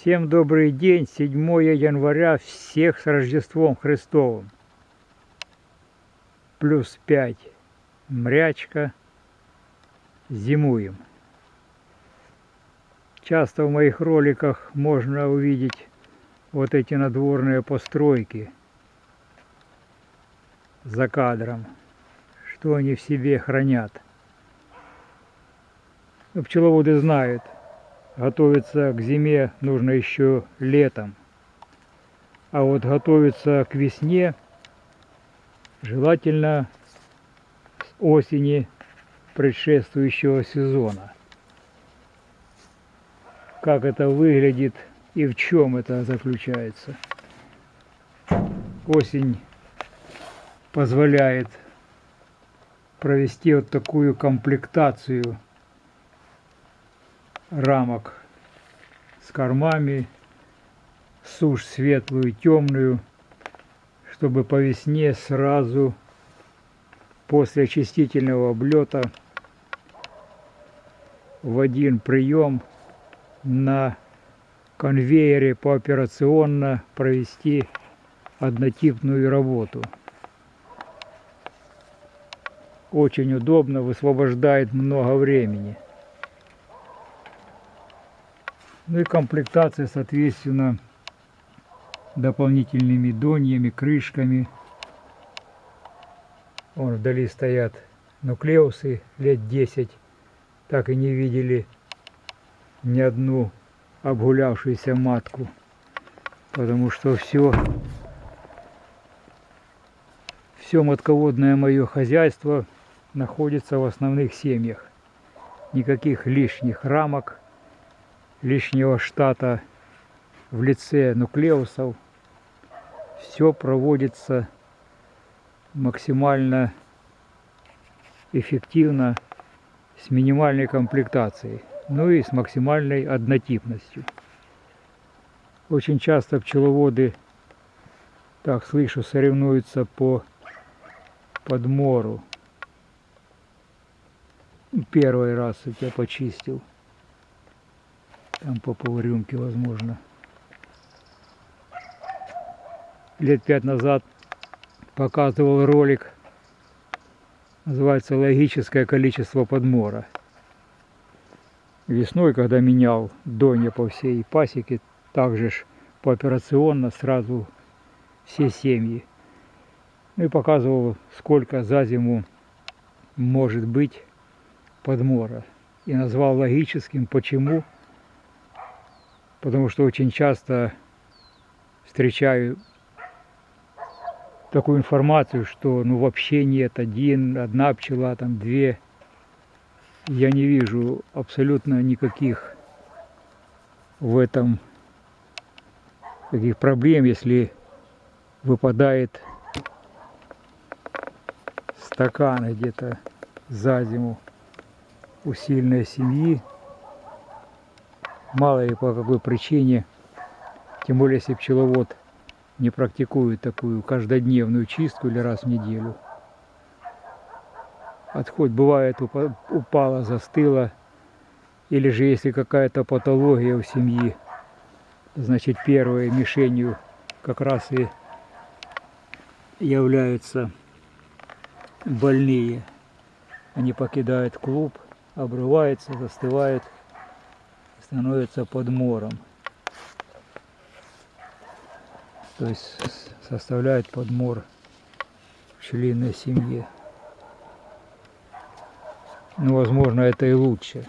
Всем добрый день, 7 января, всех с Рождеством Христовым. Плюс 5, мрячка, зимуем. Часто в моих роликах можно увидеть вот эти надворные постройки за кадром, что они в себе хранят. Ну, пчеловоды знают – готовиться к зиме нужно еще летом. А вот готовиться к весне желательно с осени предшествующего сезона. Как это выглядит и в чем это заключается. Осень позволяет провести вот такую комплектацию рамок с кормами, сушь светлую, темную, чтобы по весне сразу после очистительного облета в один прием на конвейере пооперационно провести однотипную работу. Очень удобно, высвобождает много времени. Ну и комплектация, соответственно, дополнительными доньями, крышками. Вон вдали стоят нуклеусы лет 10. Так и не видели ни одну обгулявшуюся матку. Потому что все, все матководное мое хозяйство находится в основных семьях. Никаких лишних рамок лишнего штата в лице нуклеусов. Все проводится максимально эффективно с минимальной комплектацией, ну и с максимальной однотипностью. Очень часто пчеловоды, так слышу, соревнуются по подмору. Первый раз я почистил. Там по полрюмки возможно. Лет пять назад показывал ролик, называется «Логическое количество подмора». Весной, когда менял донья по всей пасеке, также ж пооперационно сразу все семьи. Ну и показывал, сколько за зиму может быть подмора. И назвал логическим, почему – потому что очень часто встречаю такую информацию, что ну вообще нет один, одна пчела, там две. Я не вижу абсолютно никаких в этом таких проблем, если выпадает стакан где-то за зиму у сильной семьи, мало ли по какой причине, тем более если пчеловод не практикует такую каждодневную чистку или раз в неделю. Отходь бывает упала, застыла, или же если какая-то патология у семьи, значит первой мишенью как раз и являются больные. Они покидают клуб, обрываются, застывают становится подмором. То есть составляет подмор пчелиной семье. Ну, возможно, это и лучше.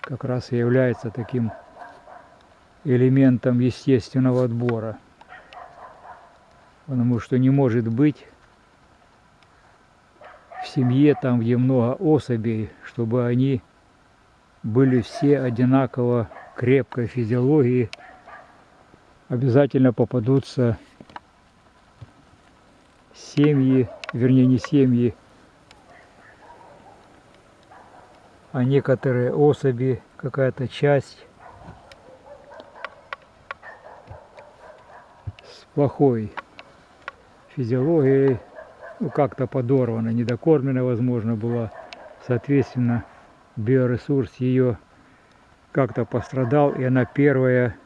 Как раз и является таким элементом естественного отбора. Потому что не может быть в семье, там, где много особей, чтобы они были все одинаково крепкой физиологии, обязательно попадутся семьи, вернее не семьи, а некоторые особи, какая-то часть с плохой физиологией, ну, как-то подорвана, недокормлена, возможно, была. Соответственно, биоресурс ее как-то пострадал, и она первая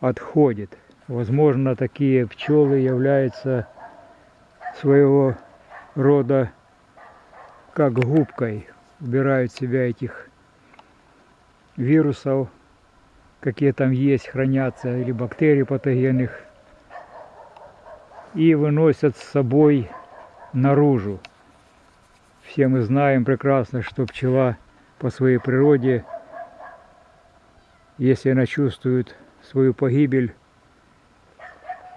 отходит. Возможно, такие пчелы являются своего рода как губкой, убирают себя этих вирусов, какие там есть, хранятся, или бактерий патогенных, и выносят с собой наружу. Все мы знаем прекрасно, что пчела по своей природе, если она чувствует свою погибель,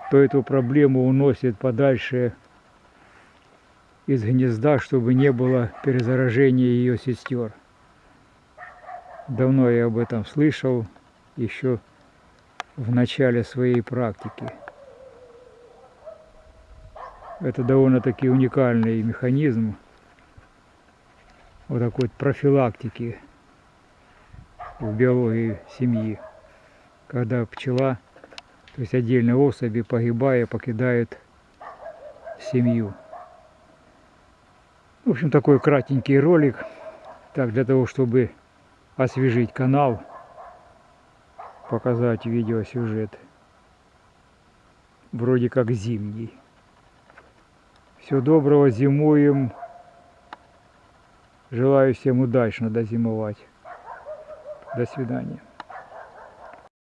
то эту проблему уносит подальше из гнезда, чтобы не было перезаражения ее сестер. Давно я об этом слышал, еще в начале своей практики. Это довольно-таки уникальный механизм вот такой профилактики в биологии семьи, когда пчела, то есть отдельные особи, погибая, покидают семью. В общем, такой кратенький ролик, так для того, чтобы освежить канал, показать видеосюжет, вроде как зимний. Всего доброго, зимуем. Желаю всем удачно дозимовать. До свидания.